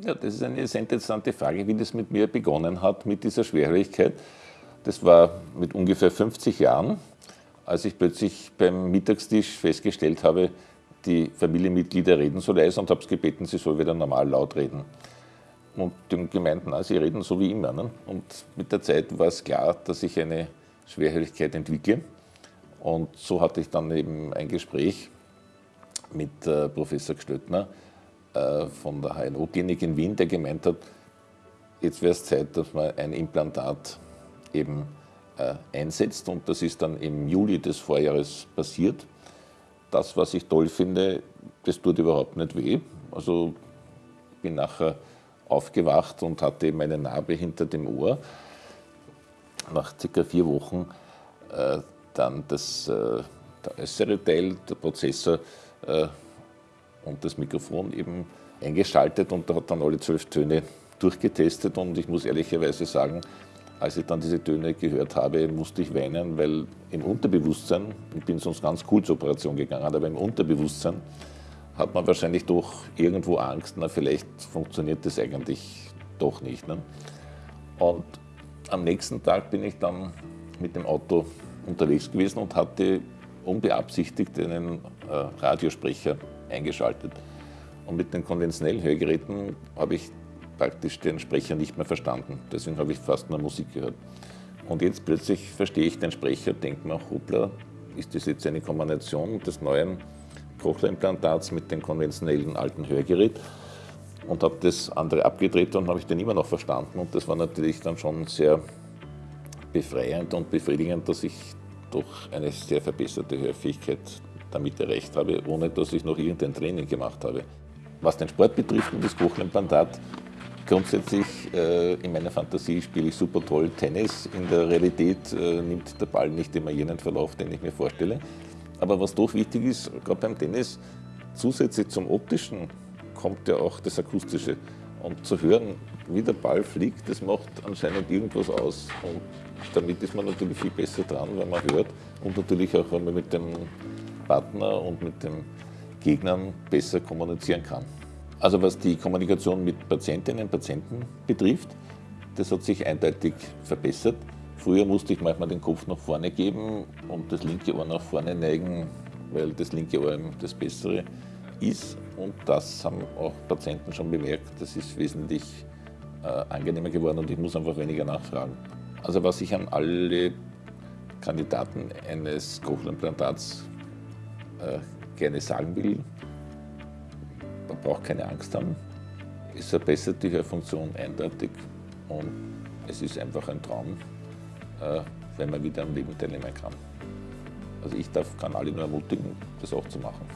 Ja, das ist eine sehr interessante Frage, wie das mit mir begonnen hat, mit dieser Schwerhörigkeit. Das war mit ungefähr 50 Jahren, als ich plötzlich beim Mittagstisch festgestellt habe, die Familienmitglieder reden so leise und habe es gebeten, sie soll wieder normal laut reden. Und die gemeint, na, sie reden so wie immer. Ne? Und mit der Zeit war es klar, dass ich eine Schwerhörigkeit entwickle. Und so hatte ich dann eben ein Gespräch mit äh, Professor Gstöttner äh, von der HNO-Klinik in Wien, der gemeint hat, jetzt wäre es Zeit, dass man ein Implantat eben äh, einsetzt. Und das ist dann im Juli des Vorjahres passiert. Das, was ich toll finde, das tut überhaupt nicht weh. Also bin nachher aufgewacht und hatte eben eine Narbe hinter dem Ohr. Nach circa vier Wochen äh, dann das, äh, der äußere Teil, der Prozessor äh, und das Mikrofon eben eingeschaltet und da hat dann alle zwölf Töne durchgetestet und ich muss ehrlicherweise sagen, als ich dann diese Töne gehört habe, musste ich weinen, weil im Unterbewusstsein, ich bin sonst ganz cool zur Operation gegangen, aber im Unterbewusstsein hat man wahrscheinlich doch irgendwo Angst, na vielleicht funktioniert das eigentlich doch nicht. Ne? Und am nächsten Tag bin ich dann mit dem Auto unterwegs gewesen und hatte unbeabsichtigt einen äh, Radiosprecher eingeschaltet. Und mit den konventionellen Hörgeräten habe ich praktisch den Sprecher nicht mehr verstanden. Deswegen habe ich fast nur Musik gehört. Und jetzt plötzlich verstehe ich den Sprecher, denke mir, hoppla, ist das jetzt eine Kombination des neuen Cochlea-Implantats mit dem konventionellen alten Hörgerät und habe das andere abgedreht und habe ich den immer noch verstanden und das war natürlich dann schon sehr befreiend und befriedigend, dass ich doch eine sehr verbesserte Hörfähigkeit damit erreicht habe, ohne dass ich noch irgendein Training gemacht habe. Was den Sport betrifft und das Cochlea-Implantat, grundsätzlich äh, in meiner Fantasie spiele ich super toll Tennis. In der Realität äh, nimmt der Ball nicht immer jenen Verlauf, den ich mir vorstelle. Aber was doch wichtig ist, gerade beim Tennis, zusätzlich zum optischen kommt ja auch das akustische. Und zu hören, wie der Ball fliegt, das macht anscheinend irgendwas aus. Und damit ist man natürlich viel besser dran, wenn man hört und natürlich auch, wenn man mit dem Partner und mit den Gegnern besser kommunizieren kann. Also was die Kommunikation mit Patientinnen und Patienten betrifft, das hat sich eindeutig verbessert. Früher musste ich manchmal den Kopf nach vorne geben und das linke Ohr nach vorne neigen, weil das linke Ohr das bessere ist. Und das haben auch Patienten schon bemerkt. Das ist wesentlich äh, angenehmer geworden und ich muss einfach weniger nachfragen. Also was ich an alle Kandidaten eines Cochlea-Implantats äh, gerne sagen will, man braucht keine Angst haben. Es verbessert die Hörfunktion eindeutig und es ist einfach ein Traum, äh, wenn man wieder am Leben teilnehmen kann. Also ich darf, kann alle nur ermutigen, das auch zu machen.